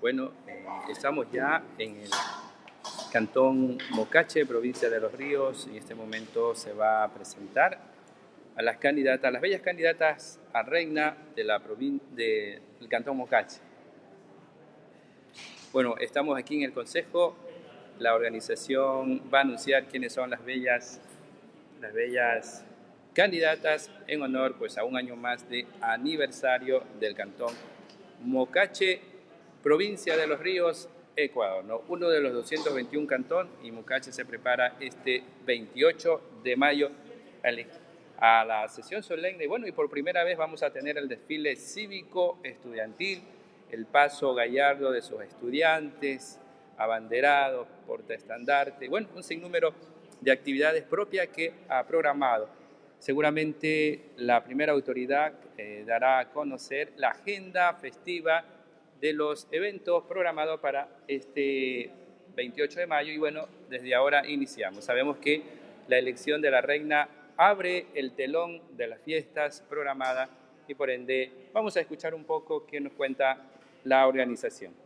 Bueno, eh, estamos ya en el Cantón Mocache, provincia de Los Ríos. En este momento se va a presentar a las candidatas, las bellas candidatas a reina de la del Cantón Mocache. Bueno, estamos aquí en el Consejo. La organización va a anunciar quiénes son las bellas, las bellas candidatas en honor pues, a un año más de aniversario del Cantón Mocache, provincia de Los Ríos, Ecuador. ¿no? Uno de los 221 cantón y Mocache se prepara este 28 de mayo a la sesión solemne. Y bueno, y por primera vez vamos a tener el desfile cívico estudiantil, el paso gallardo de sus estudiantes, abanderados, portaestandarte, bueno, un sinnúmero de actividades propias que ha programado. Seguramente la primera autoridad eh, dará a conocer la agenda festiva de los eventos programados para este 28 de mayo y bueno, desde ahora iniciamos. Sabemos que la elección de la reina abre el telón de las fiestas programadas y por ende vamos a escuchar un poco qué nos cuenta la organización.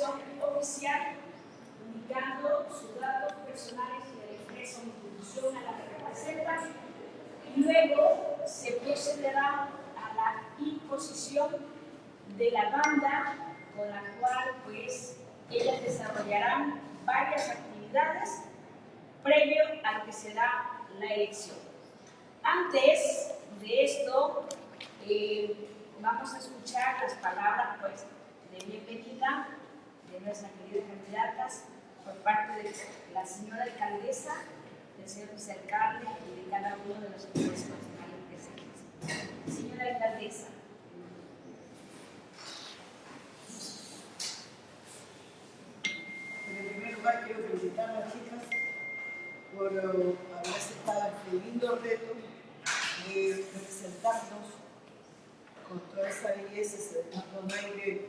oficial, indicando sus datos personales y de la empresa o institución a la que representa, y luego se procederá a la imposición de la banda con la cual pues ellas desarrollarán varias actividades previo al que se da la elección. Antes de esto, eh, vamos a escuchar las palabras pues, de bienvenida de San Candidatas por parte de la señora alcaldesa, del señor vicealcalde y de cada uno de los sectores nacionales presentes. Señora alcaldesa. En primer lugar quiero felicitar a las chicas por eh, haber aceptado este lindo reto de representarnos con toda esa belleza, se dejando un aire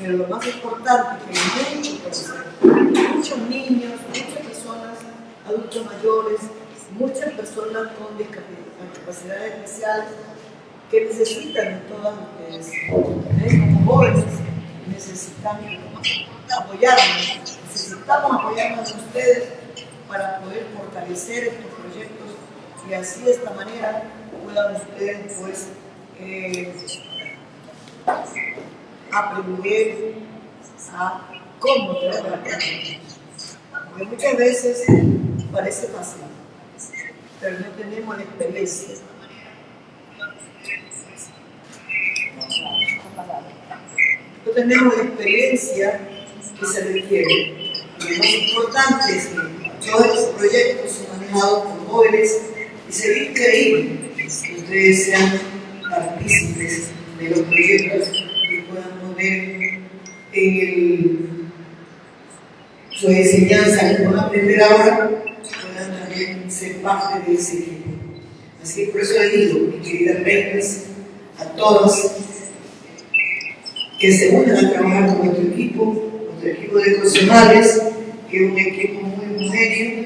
Pero lo más importante que muchos, muchos niños, muchas personas, adultos mayores, muchas personas con discapacidades especiales que necesitan de todas ustedes, ¿eh? como jóvenes, necesitan apoyarnos, necesitamos apoyarnos a ustedes para poder fortalecer estos proyectos y así de esta manera puedan ustedes pues eh, aprender a cómo trabajar. Porque muchas veces parece fácil, pero no tenemos la experiencia. No tenemos la experiencia que se requiere. Lo más importante es que todos estos proyectos son manejados por jóvenes y se ve increíble que ustedes sean partícipes de los proyectos en el, su enseñanza que puedan aprender ahora, puedan también ser parte de ese equipo. Así que por eso le digo, queridas reinas, a todas, que se unan a trabajar con nuestro equipo, nuestro equipo de profesionales, que es un equipo muy homogéneo,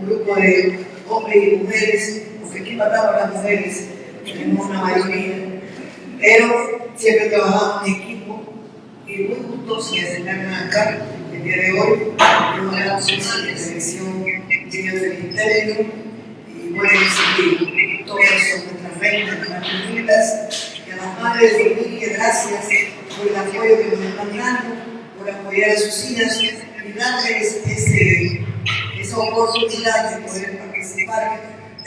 un grupo de hombres y mujeres, porque aquí matamos a las mujeres, tenemos una mayoría, pero siempre trabajamos en equipo y muy juntos y acercarnos acá el día de hoy, tenemos la selección de del Ministerio y bueno, decir todas son nuestras reinas, nuestras lindas, y a las madres de familia, gracias por el apoyo que nos están dando, por apoyar a sus hijas y darles ese, esa oportunidad de poder participar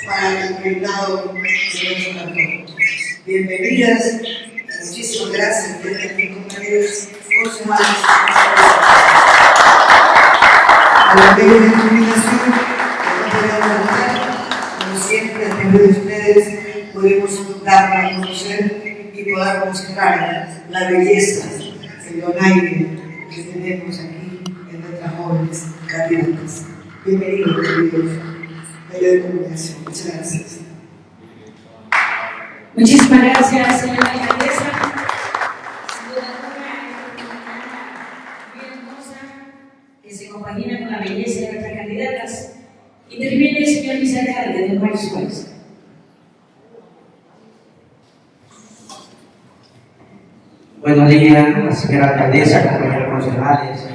para el reinado de nuestro cantón. Bienvenidas, muchísimas gracias, mis compañeros concejales. A los medios de comunicación, como siempre, a través de ustedes podemos dar a conocer y poder mostrar la belleza, el donaire que tenemos aquí en nuestras jóvenes candidatas. Bienvenidos, queridos medios de comunicación. Muchas gracias. Muchísimas gracias, señora alcaldesa. Sin duda muy hermosa, que se compagina con la belleza de nuestras candidatas. Interviene el señor vicealcalde de Juárez Juárez. Buenos días, señora alcaldesa, compañeros concejales,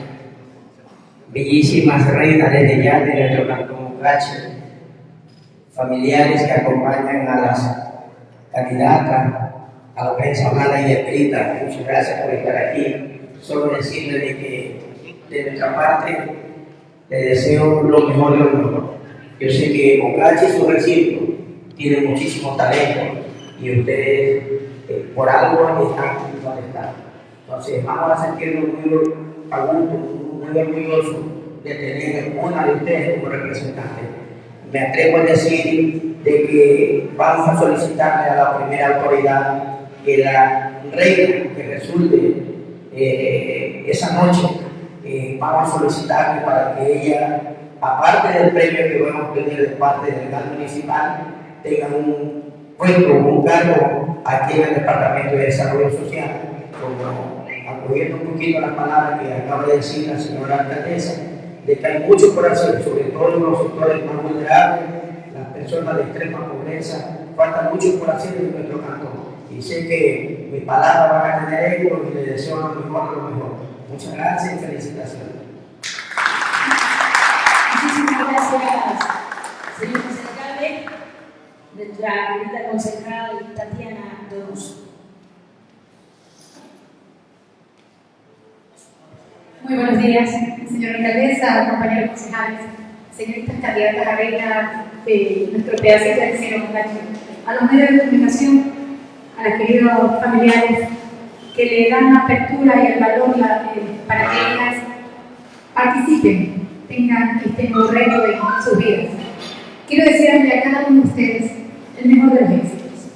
bellísimas reinas desde ya de nuestro cantón Cache, familiares que acompañan a las candidatas, a la prensa hablada y escrita. Muchas gracias por estar aquí. Solo decirles de que de nuestra parte les deseo lo mejor de lo mejor. Yo sé que Mocache y su recinto tiene muchísimo talento y ustedes eh, por algo están donde están. Entonces vamos a sentirnos muy a muy orgullosos de tener una de ustedes como representante. Me atrevo a decir de que vamos a solicitarle a la primera autoridad que la reina que resulte eh, esa noche, eh, vamos a solicitarle para que ella, aparte del premio que vamos a obtener de parte del GAN municipal, tenga un puesto, un cargo aquí en el Departamento de Desarrollo Social, como apoyando un poquito las palabras que acaba de decir la señora alcaldesa, de que hay mucho por hacer, sobre todo en los sectores más vulnerables, las personas de extrema pobreza, falta mucho por hacer en nuestro cantón. Y sé que mi palabra va a tener eco y le deseo lo mejor, lo mejor. Muchas gracias y felicitaciones. Muchísimas gracias, señor alcalde, nuestra querida concejal Tatiana Donoso. Muy buenos días, señora alcaldesa, compañeros concejales, señoritas candidatas a reina de nuestro pedacito de Montaño, a los medios de comunicación, a los queridos familiares que le dan apertura y el valor la, eh, para que ellas participen, tengan este nuevo reto en sus vidas. Quiero desearle a cada uno de ustedes el mejor de los éxitos.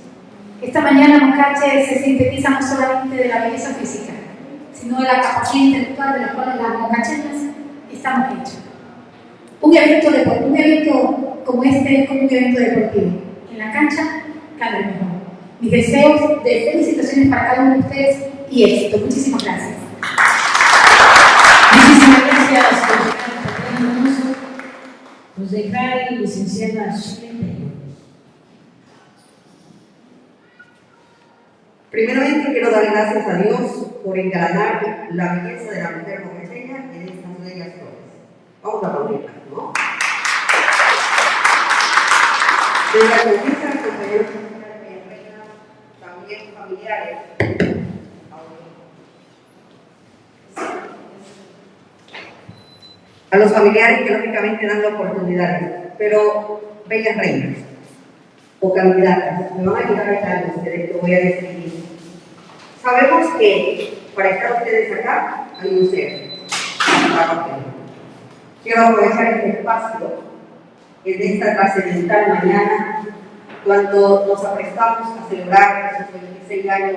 Esta mañana Mocache se sintetiza no solamente de la belleza física, sino de la capacidad intelectual de la cual las mocachenas estamos hechos. Un evento, de, un evento como este es como un evento deportivo. En la cancha, cada vez mejor. Mis deseos de felicitaciones para cada uno de ustedes y éxito. Muchísimas gracias. Muchísimas gracias, Hermoso. Concejal licenciada Shirley Primeramente quiero dar gracias a Dios por engranar la belleza de la mujer moqueseña en estas bellas flores. Vamos a aplaudirla, ¿no? De la conquista, compañeros también familiares. A los familiares que lógicamente dan la oportunidad, pero bellas reinas o candidatas, me van a ayudar a ustedes, lo voy a describir. Sabemos que para estar ustedes acá hay un ser. Quiero aprovechar este espacio en esta trascendental mañana cuando nos aprestamos a celebrar esos 26 años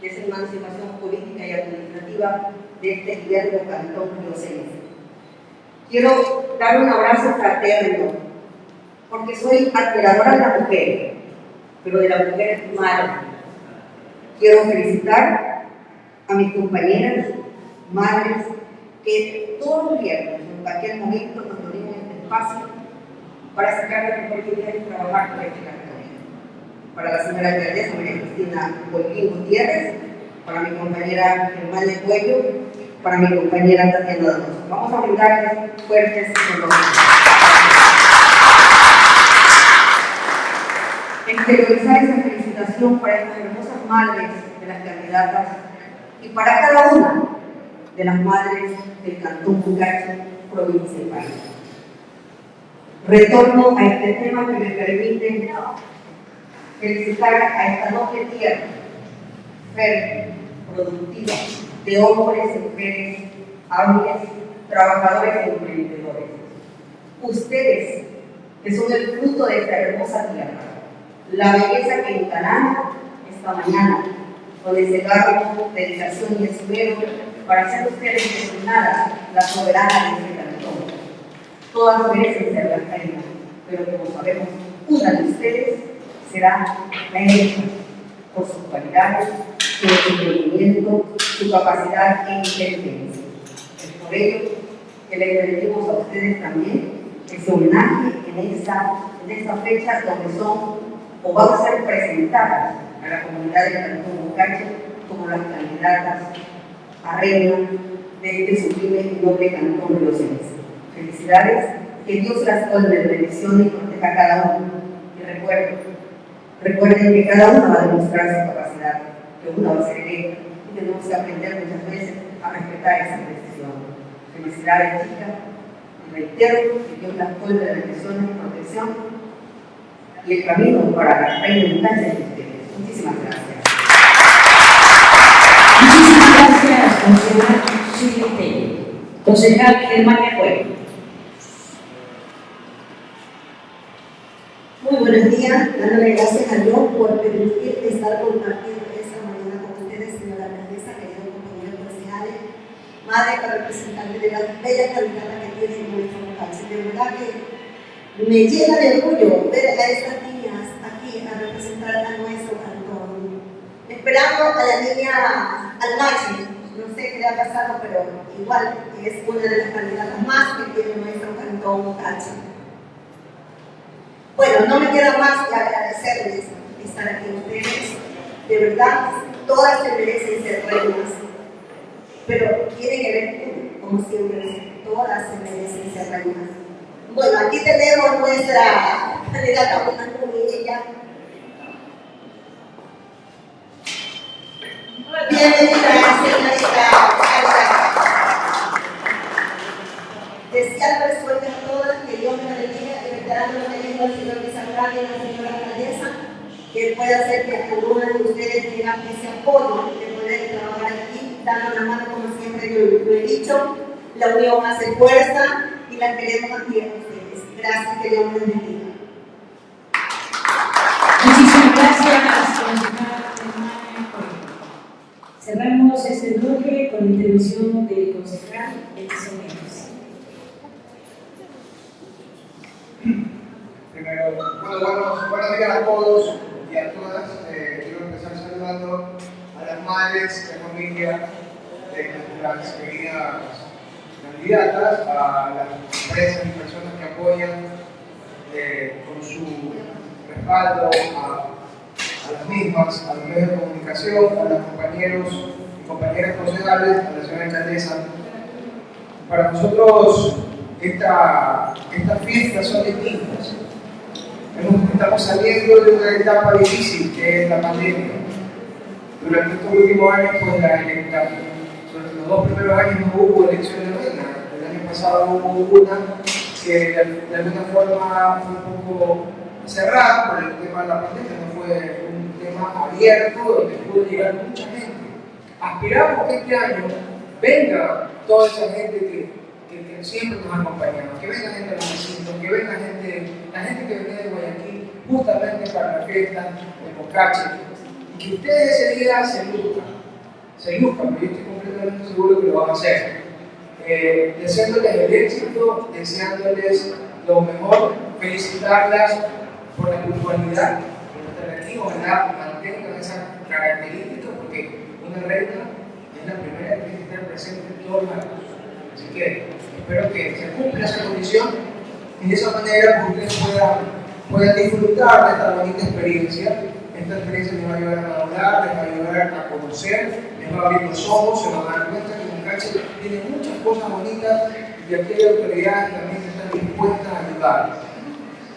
de esa emancipación política y administrativa de este gobierno cantón Río Quiero dar un abrazo fraterno, porque soy admiradora de la mujer, pero de la mujer madre. Quiero felicitar a mis compañeras, madres, que todos los viernes, en cualquier momento, nos en este espacio para sacar la idea y trabajar con este territorio. Para la señora alcaldesa María Cristina Bolín Gutiérrez, para mi compañera Germán de Cuello, para mi compañera Tatiana Donoso. Vamos a brindarles fuertes aplausos. Exteriorizar esa felicitación para estas hermosas madres de las candidatas y para cada una de las madres del Cantón Bucache, provincia y país. Retorno a este tema que me permite felicitar a esta noble tierra, fértil, productiva, de hombres mujeres hábiles, trabajadores y emprendedores. Ustedes, que son el fruto de esta hermosa tierra, la belleza que encarnan mañana, con ese garbo, dedicación y esmero para hacer ustedes designadas la soberana de este cantón. Todas merecen ser las reinas, pero como sabemos, una de ustedes será la electa por sus cualidades, su entendimiento, su capacidad e inteligencia. Es por ello que le pedimos a ustedes también que se homenaje en esta, en esta fecha donde son o van a ser presentadas a la comunidad de Cantón Bucache como las candidatas a reina de este sublime y noble cantón Cenes. Felicidades, que Dios las colme de bendición y proteja a cada uno. Y recuerden, recuerden que cada uno va a demostrar su capacidad, que uno va a ser electa y tenemos que aprender muchas veces a respetar esa decisión. Felicidades, chicas, y reitero que Dios las colme de bendición y protección y el camino para la reina de ustedes. Muchísimas gracias. Muchísimas gracias, concejal Concejal Germán Pueblo. Muy buenos días, dándole gracias a Dios por permitir estar compartiendo esta mañana con ustedes, señora alcaldesa, queridos compañeros concejales, madre para representantes de la bella candidata que tiene nuestro país. De verdad que me llena de orgullo ver a estas niñas aquí a representar a nuestro. Esperando a la niña Almachi, no sé qué le ha pasado, pero igual es una de las candidatas más que tiene nuestro cantón Cachi. Bueno, no me queda más que agradecerles estar aquí ustedes. De verdad, todas se merecen ser reinas. Pero tiene que ver, como siempre, todas se merecen ser reinas. Bueno, aquí tenemos nuestra candidata una ella. Bienvenida, señorita Desear resuelta a todas, que Dios me bendiga y reiterando lo que dijo señor y la señora alcaldesa, que pueda hacer que algunas de ustedes tengan ese apoyo de poder trabajar aquí, dando la mano como siempre yo lo he dicho, la unión hace fuerza y la queremos aquí a ustedes. Gracias, que Dios me bendiga. Cerramos este bloque con la intervención del concejal. Primero, bueno, buenos, días a todos y a todas. Eh, quiero empezar saludando a las madres de familia de nuestras queridas candidatas, a las empresas y personas que apoyan eh, con su respaldo a, las mismas, a los medios de comunicación, a los compañeros y compañeras concejales, a la señora alcaldesa. Para nosotros esta, estas fiestas son distintas. Estamos saliendo de una etapa difícil que es la pandemia. Durante estos últimos años, pues la, sobre los dos primeros años no hubo elecciones de reina. El año pasado hubo una que de, alguna forma fue un poco cerrada por el tema de la pandemia, no fue tema abierto donde pudo llegar mucha gente. Aspiramos que este año venga toda esa gente que que, siempre nos acompañamos, que venga gente de los que venga gente, la gente que viene de Guayaquil justamente para la fiesta de Bocache, y que ustedes ese día se luzcan, se luzcan, porque yo estoy completamente seguro que lo van a hacer. eh, deseándoles el éxito, deseándoles lo mejor, felicitarlas por la puntualidad, ojalá mantengan esa característica, porque una reina es la primera que tiene que estar presente en todos lados. Así que espero que se cumpla esa condición y de esa manera pues, ustedes puedan, puedan disfrutar de esta bonita experiencia. Esta experiencia les va a ayudar a madurar, les va a ayudar a conocer, les va a abrir los ojos, se van a dar cuenta que Moncache tiene muchas cosas bonitas y aquí hay autoridades también están dispuestas a ayudar.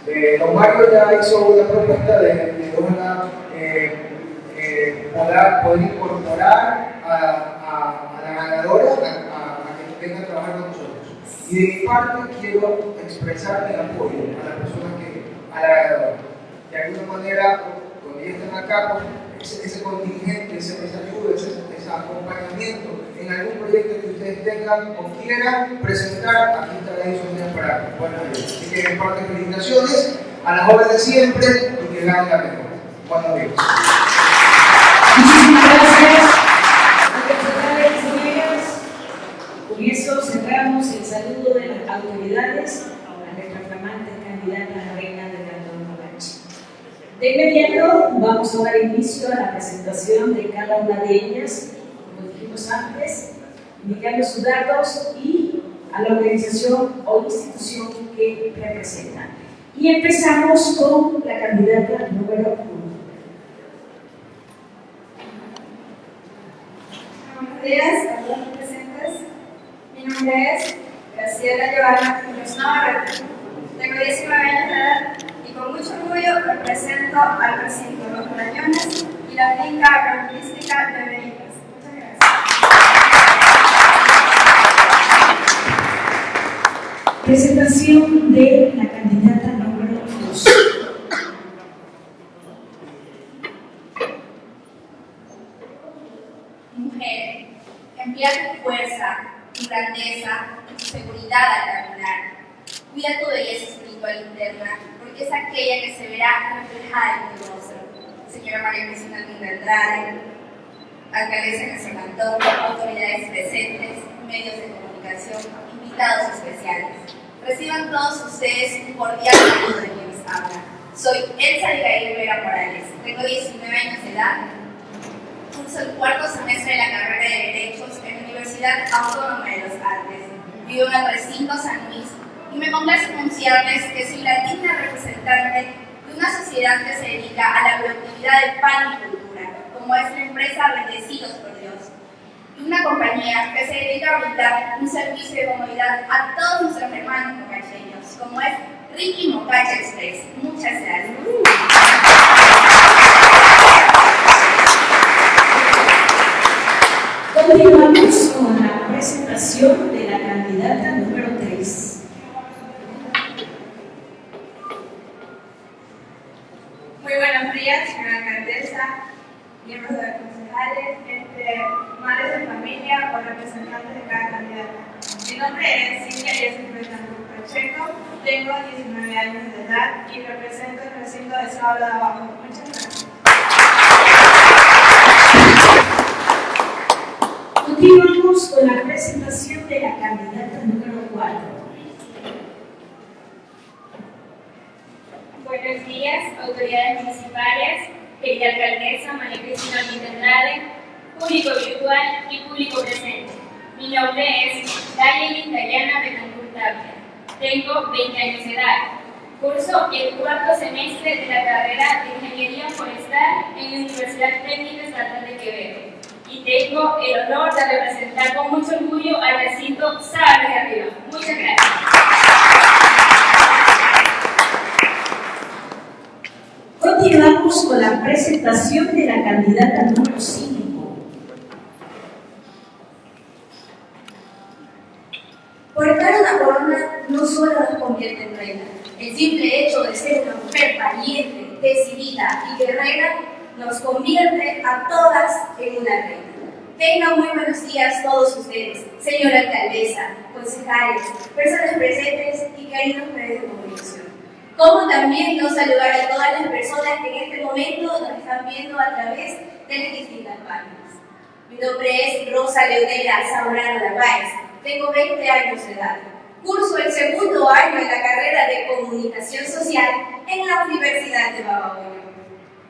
Eh, don Mario ya hizo una propuesta de, de ojalá eh, eh, poder, incorporar a, la ganadora a, que venga a trabajar con nosotros. Y de mi parte quiero expresar el apoyo a la persona que, a la ganadora. De alguna manera, cuando ya están acá, pues, ese, contingente, ese, esa ese, acompañamiento en algún proyecto que ustedes tengan o quieran presentar, aquí estará disponible para bueno, Así que en parte felicitaciones a las obras de siempre y que la mejor. Buenos días. Muchísimas gracias. Con eso cerramos el saludo de las autoridades a nuestras flamantes candidatas a reina del Cantón Morachi. De inmediato vamos a dar inicio a la presentación de cada una de ellas antes, indicando sus datos y a la organización o institución que representan. Y empezamos con la candidata número uno. Buenos días a todos los presentes. Mi nombre es Graciela Giovanna Muñoz Navarrete. Tengo 19 años mucho orgullo represento al recinto Los Marañones y la finca agroturística de Benítez. Presentación de la candidata número 2. Mujer, emplea tu fuerza, tu grandeza y tu seguridad al caminar. Cuida tu belleza espiritual interna, porque es aquella que se verá reflejada en tu rostro. Señora María Cristina Linda Andrade, alcaldesa de San Cantón, autoridades presentes, medios de comunicación, invitados especiales. Reciban todos ustedes un cordial saludo de quienes hablan. Soy Elsa Abigail Rivera Morales, tengo 19 años de edad, curso el cuarto semestre de la carrera de Derechos en la Universidad Autónoma de los Andes. Vivo en el recinto San Luis y me complace anunciarles que soy la digna representante de una sociedad que se dedica a la productividad de pan y cultura, como es la empresa Bendecidos por una compañía que se dedica a brindar un servicio de comodidad a todos nuestros hermanos mocacheños, como es Ricky Mocacha Express. Muchas gracias. Continuamos con la presentación de la candidata número 3. Muy buenos días, señora alcaldesa, miembros de concejales, este, madres de familia o representantes de cada candidata. Mi nombre es Cintia Yesis Betancourt Pacheco, tengo 19 años de edad y represento el Continuamos con la presentación de la candidata número 4. Buenos días, autoridades municipales, querida alcaldesa María Cristina Andrade, público virtual y público presente. Mi nombre es Dayelin Dayana Betancourt Tapia. Tengo 20 años de edad. Curso el cuarto semestre de la carrera de Ingeniería Forestal en la Universidad Técnica Estatal de Quevedo. Y tengo el honor de representar con mucho orgullo al recinto Sabe de Arriba. Muchas gracias. Continuamos con la presentación de la candidata número 5. Portar una corona no solo nos convierte en reina. El simple hecho de ser una mujer valiente, decidida y guerrera nos convierte a todas en una reina. Muy buenos días todos ustedes, señora alcaldesa, concejales, personas presentes y queridos medios de comunicación. Como también no saludar a todas las personas que en este momento nos están viendo a través de las distintas páginas. Mi nombre es Rosa Leonela Zamorano Narváez, Tengo 20 años de edad. Curso el segundo año de la carrera de Comunicación Social en la Universidad de Babahoyo.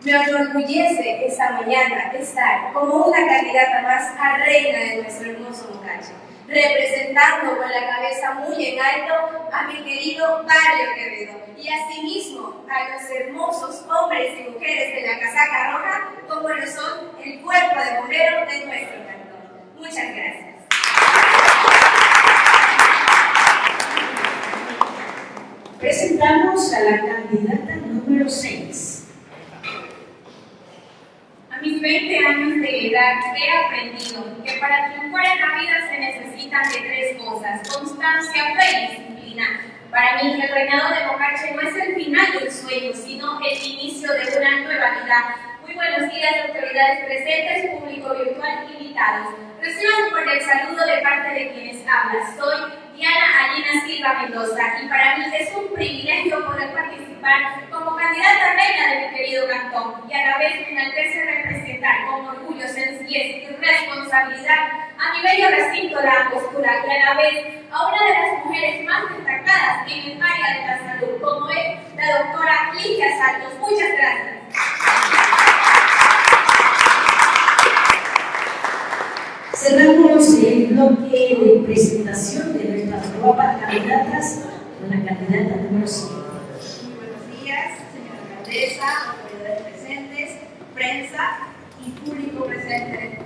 Me enorgullece esta mañana estar como una candidata más a reina de nuestro hermoso Mocache, representando con la cabeza muy en alto a mi querido Barrio Quevedo y asimismo a los hermosos hombres y mujeres de la casaca roja como lo son el cuerpo de bomberos de nuestro cantón. Muchas gracias. Presentamos a la candidata número 6. A mis 20 años de edad he aprendido que para triunfar en la vida se necesitan de tres cosas, constancia, fe y disciplina. Para mí, el reinado de Mocache no es el final de un sueño, sino el inicio de una nueva vida. Muy buenos días, autoridades presentes, público virtual invitados. Reciban el saludo de parte de quienes hablan. Soy Diana Alina Silva Mendoza y para mí es un privilegio poder participar como candidata reina de mi querido cantón y a la vez me enaltece representar con orgullo, sencillez y responsabilidad a mi bello recinto La Angostura y a la vez a una de las mujeres más destacadas en el área de la salud como es la doctora Ligia Santos. Muchas gracias. Cerramos el bloque de presentación de nuestras guapas candidatas con la candidata número 5. Muy buenos días, señora alcaldesa, autoridades presentes, prensa y público presente.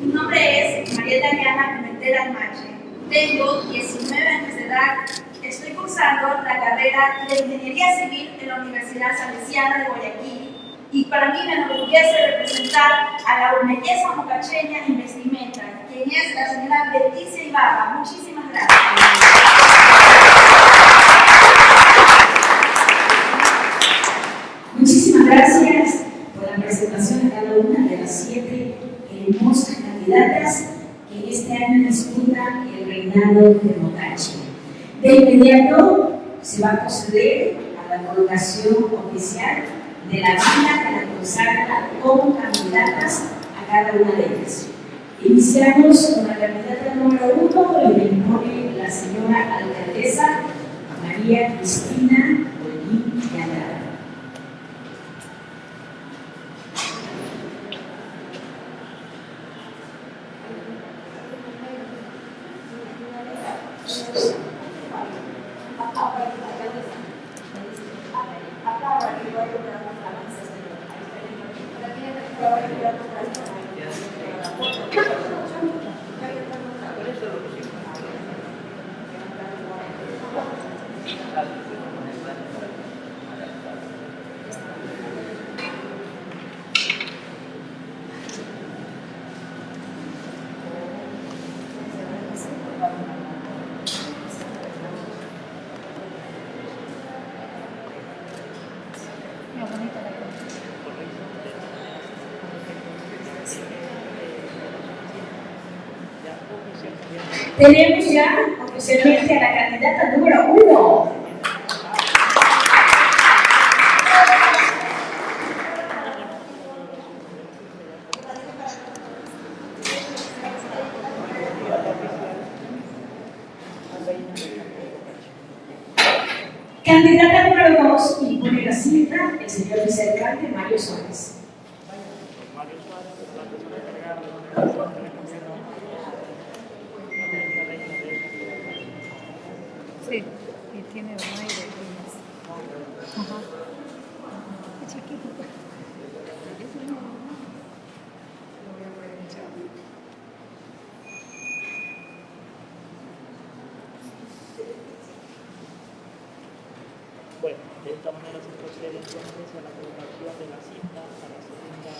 Mi nombre es María Dariana Pimentel Almache. Tengo 19 años de edad. Estoy cursando la carrera de Ingeniería Civil en la Universidad Salesiana de Guayaquil y para mí me enorgullece representar a la belleza mocacheña en vestimenta, quien es la señora Leticia Ibarra. Muchísimas gracias. Muchísimas gracias por la presentación de cada una de las siete hermosas candidatas que este año disputan el reinado de Mocache. De inmediato se va a proceder a la colocación oficial de la vida que la consagra como candidatas a cada una de ellas. Iniciamos con la candidata número uno le impone la señora alcaldesa María Cristina Olín de Andrade. Tenemos ya oficialmente a la candidata número uno. Candidata número dos, y pone la cinta el señor vicealcalde Mario Suárez. Sí, y tiene donaire. Ajá. Es chiquito. Bueno, de esta manera se procede entonces a la colocación de la cinta a la segunda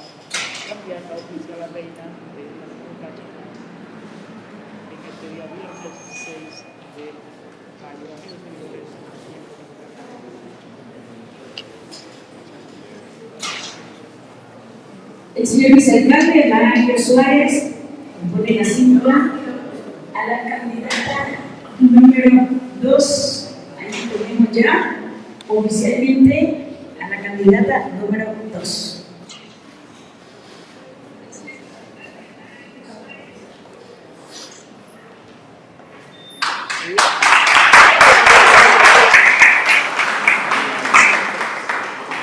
candidata oficial a reina de la República en este día viernes 6 de mayo de 1940. El señor vicealcalde Mario Suárez pone la cinta a la candidata número 2. Ahí tenemos ya oficialmente a la candidata número 2.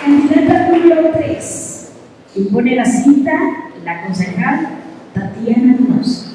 Candidata número 3. Impone la cita la concejal Tatiana Munoz.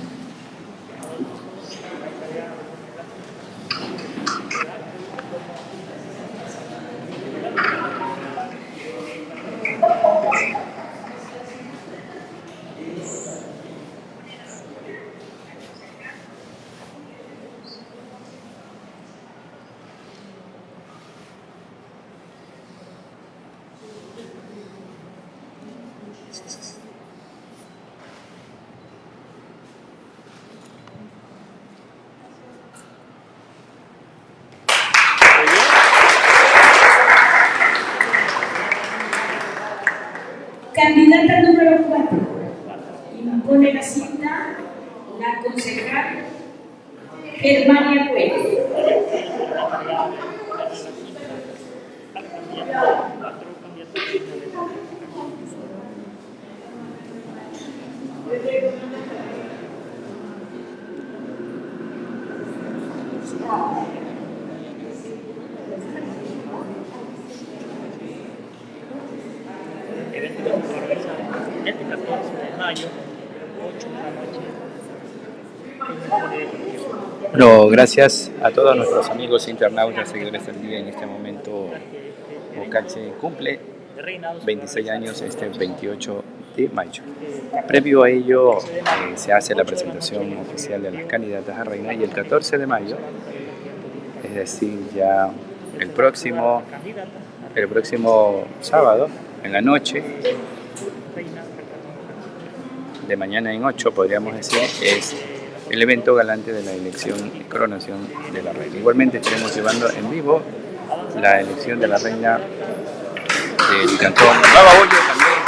Candidata número 4. Impone la cita la concejal Germania Cuello. evento que se va a realizar este 14 de mayo, 8 de la noche, en el Polideportivo. Bueno, gracias a todos nuestros amigos internautas, seguidores del día. En este momento, Bocache cumple 26 años este 28 de mayo. Previo a ello, eh, se hace la presentación oficial de las candidatas a reina y el 14 de mayo, es decir, ya el próximo, el próximo sábado, en la noche, de mañana en 8, podríamos decir, es el evento galante de la elección y coronación de la reina. Igualmente estaremos llevando en vivo la elección de la reina del cantón Bollo también,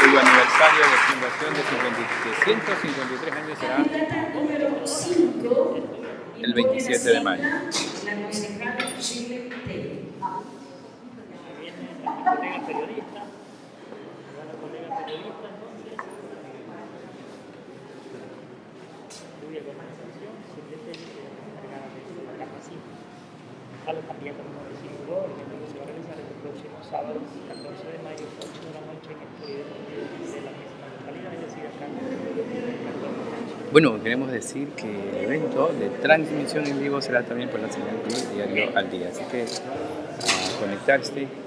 cuyo aniversario de fundación de 50 de 153 años será Candidata número 5. el 27 de mayo. Periodista, cuya organización se encargada de la capacita a los candidatos número 5, el evento se va a realizar el próximo sábado, 14 de mayo, 8 de la noche, en el Polideportivo de la misma localidad, es decir, acá en de. Bueno, queremos decir que el evento de transmisión en vivo será también por la señal de diario al día. Así que a conectarse eh,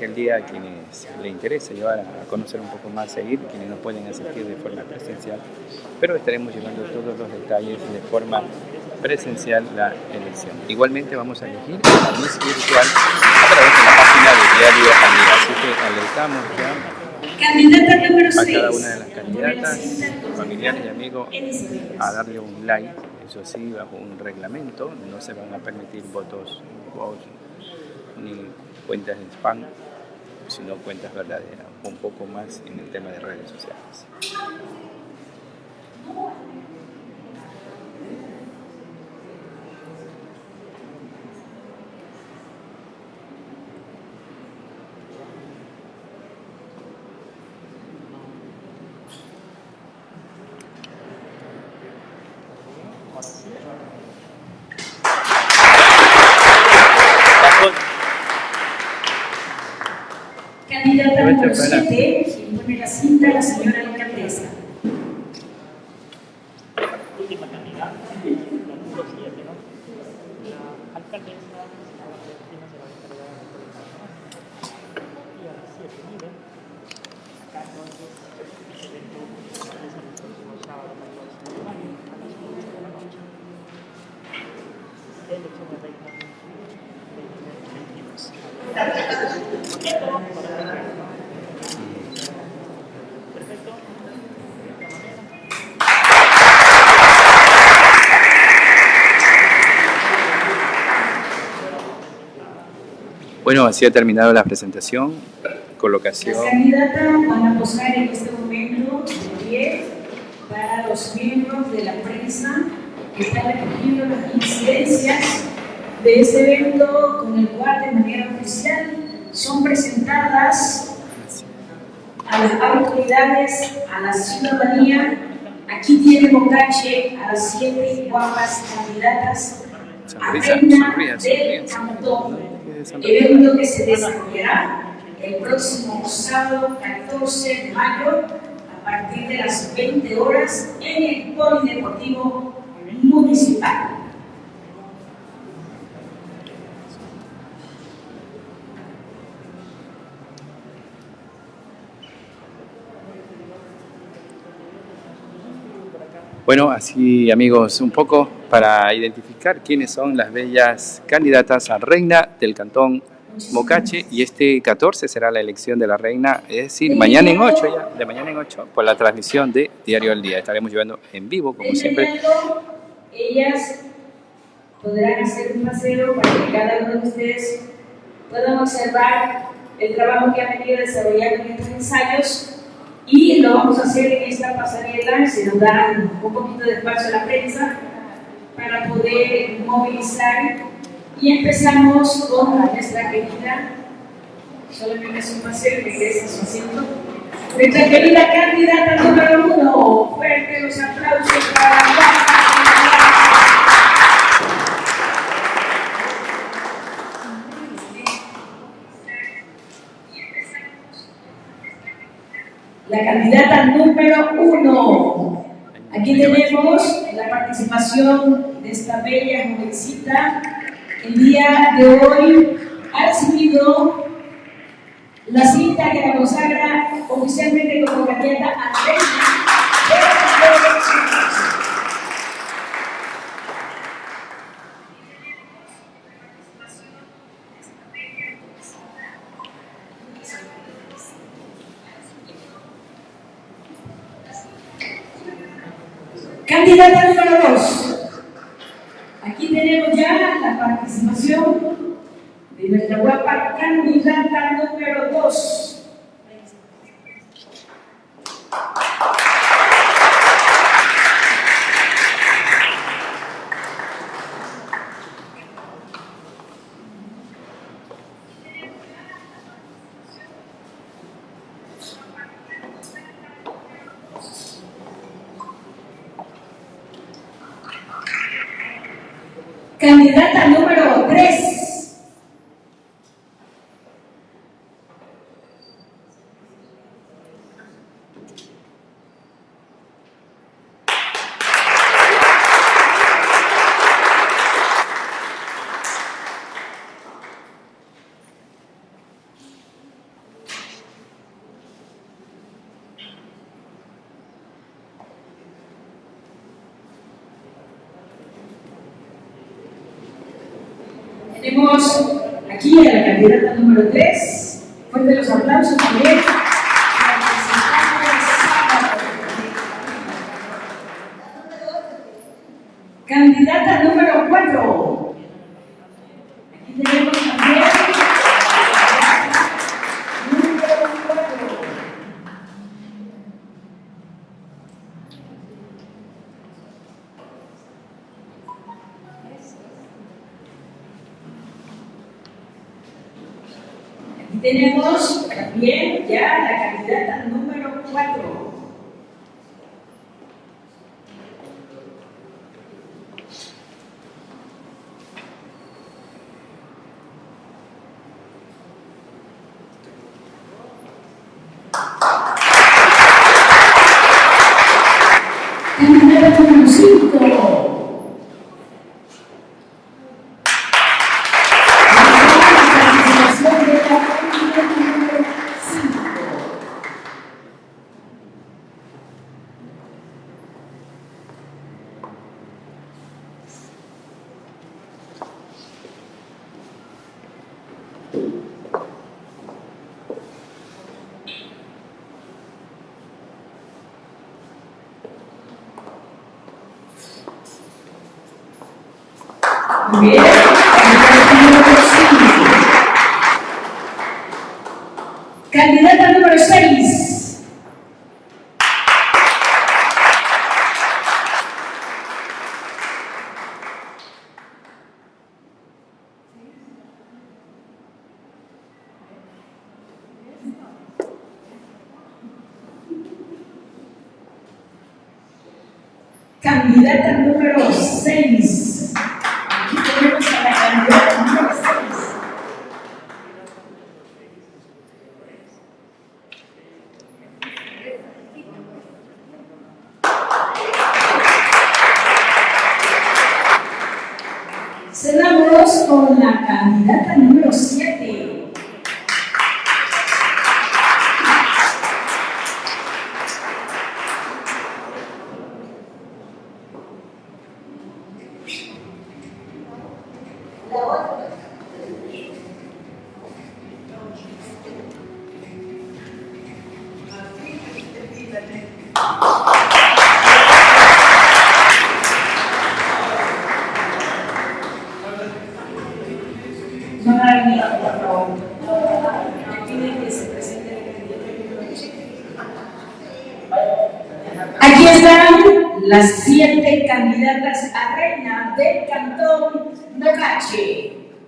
aquel día a quienes le interese llevar a conocer un poco más, seguir, quienes no pueden asistir de forma presencial, pero estaremos llevando todos los detalles de forma presencial la elección. Igualmente vamos a elegir la Miss Virtual a través de la página de diario día. Así que alertamos ya Candidata número a 6. cada una de las candidatas, familiares y amigos a darle un like, eso sí, bajo un reglamento, no se van a permitir votos, votos ni cuentas en spam, sino cuentas verdaderas, un poco más en el tema de redes sociales. 7. Impone la cita la señora alcaldesa. Última candidata, la número 7, ¿no? La alcaldesa Sara Cristina se va a encargar de la coordinación. Y a las 7 nivel, acá entonces, el evento se va a realizar el próximo sábado, 14 de mayo, a las 8 de la noche. Elección de reina 2022. Perfecto. De esta manera. Bueno, así ha terminado la presentación, Las colocación. candidatas van a posar en este momento de pie para los miembros de la prensa que están recogiendo las incidencias de este evento con el cual de manera oficial son presentadas a las autoridades, a la ciudadanía. Aquí tiene Bocache a las siete guapas candidatas Sonrisa, reina sonría, del cantón. Evento que se desarrollará el próximo sábado 14 de mayo a partir de las 20 horas en el Polideportivo Municipal. Bueno, así amigos, un poco para identificar quiénes son las bellas candidatas a reina del cantón Mocache y este 14 será la elección de la reina, es decir, mañana en 8 ya, de mañana en 8, por la transmisión de Diario al Día. Estaremos llevando en vivo, como siempre. ellas podrán hacer un paseo para que cada uno de ustedes puedan observar el trabajo que han venido desarrollando en estos ensayos y lo vamos a hacer en esta pasarela, se nos da un poquito de espacio a la prensa para poder movilizar. Y empezamos con nuestra querida, solamente es un paseo regresa a su asiento, nuestra querida candidata número uno, fuerte los aplausos para la la candidata número uno. Aquí tenemos la participación de esta bella jovencita. El día de hoy ha recibido la cita que la consagra oficialmente como candidata a tenemos también ya la candidata número 4. Candidata número 5. participación de la candidata número 5. Muy bien, candidata número 5. Candidata número 6. Candidata número 6.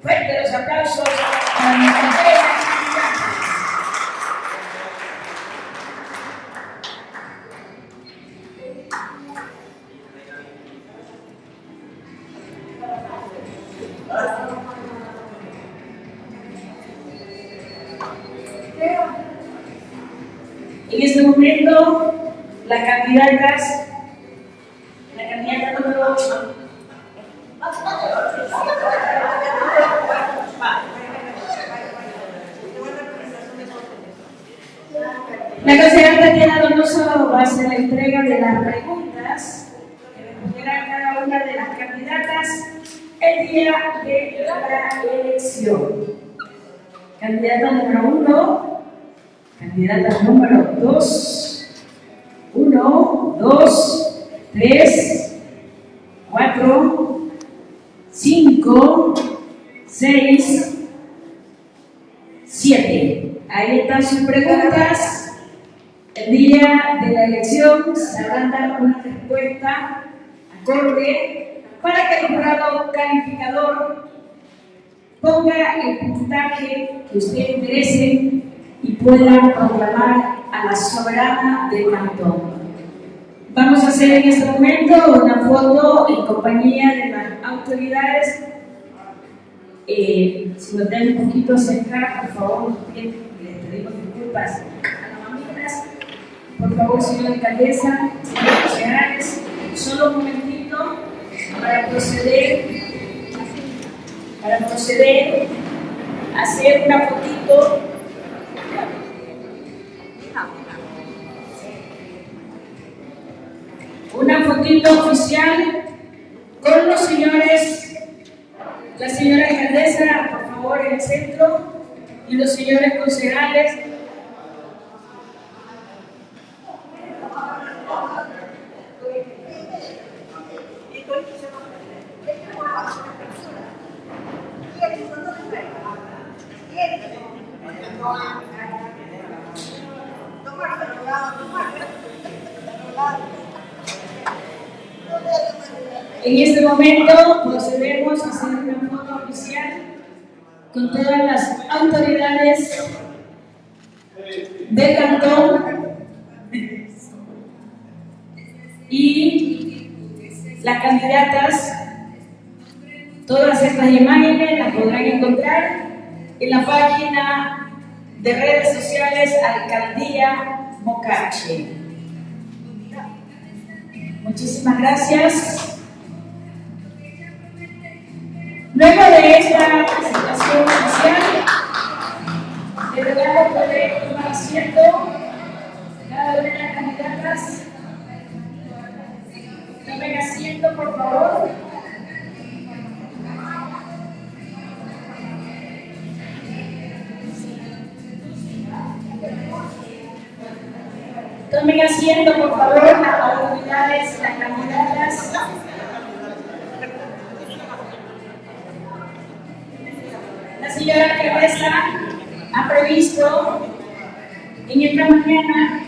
Fuerte los aplausos puntaje que ustedes merecen y puedan proclamar a la soberana del cantón. Vamos a hacer en este momento una foto en compañía de las autoridades. Eh, si nos den un poquito cerca, por favor, les pedimos disculpas a las amigas. Por favor, señora alcaldesa, señores solo un momentito para proceder, para proceder hacer una fotito. Una fotito oficial con los señores, la señora alcaldesa, por favor, en el centro, y los señores concejales. En este momento procedemos a hacer una foto oficial con todas las autoridades del cantón y las candidatas. Todas estas imágenes las podrán encontrar en la página de redes sociales Alcaldía Mocache. Muchísimas gracias. Luego de esta presentación oficial, le regalo poder tomar asiento cada una de las candidatas. Tomen asiento, por favor. Tomen asiento, por favor, las autoridades, las candidatas. La señora alcaldesa ha previsto en esta mañana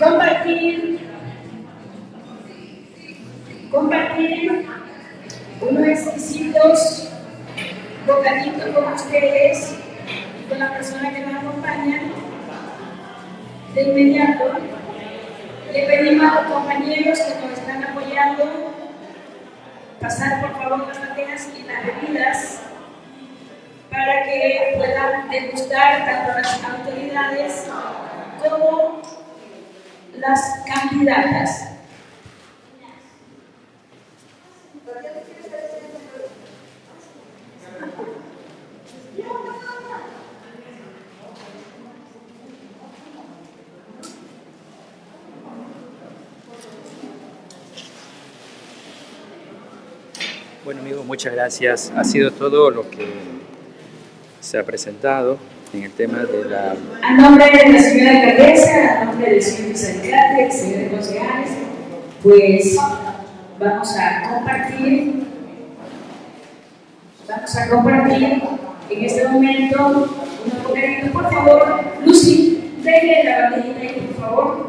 compartir, compartir unos exquisitos bocaditos con ustedes, con la persona que nos acompaña. De inmediato, le pedimos a los compañeros que nos están apoyando pasar por favor las bandejas y las bebidas para que puedan degustar tanto las autoridades como las candidatas. Bueno, amigo, muchas gracias. Ha sido todo lo que se ha presentado en el tema de la... A nombre de la señora alcaldesa, a nombre del señor vicealcalde, señores concejales, pues vamos a compartir, vamos a compartir en este momento unos bocaditos. Por favor, Lucy, la bandejita ahí, por favor.